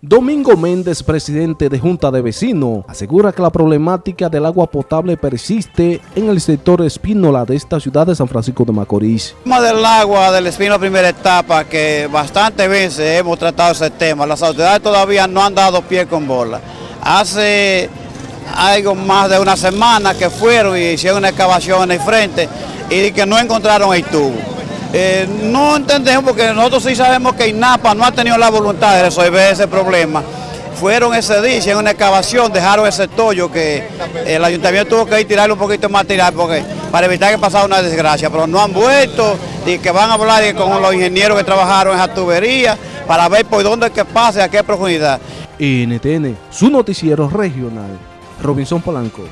Domingo Méndez, presidente de Junta de Vecinos, asegura que la problemática del agua potable persiste en el sector Espínola de esta ciudad de San Francisco de Macorís. El tema del agua del Espínola primera etapa, que bastantes veces hemos tratado ese tema, las autoridades todavía no han dado pie con bola. Hace algo más de una semana que fueron y hicieron una excavación en el frente y que no encontraron el tubo. Eh, no entendemos porque nosotros sí sabemos que INAPA no ha tenido la voluntad de resolver ese problema. Fueron ese día, hicieron una excavación, dejaron ese tollo que el ayuntamiento tuvo que ir tirarle un poquito más tirar porque, para evitar que pasara una desgracia, pero no han vuelto y que van a hablar con los ingenieros que trabajaron en esa tubería para ver por dónde es que pase, a qué profundidad. NTN, su noticiero regional, Robinson Polanco.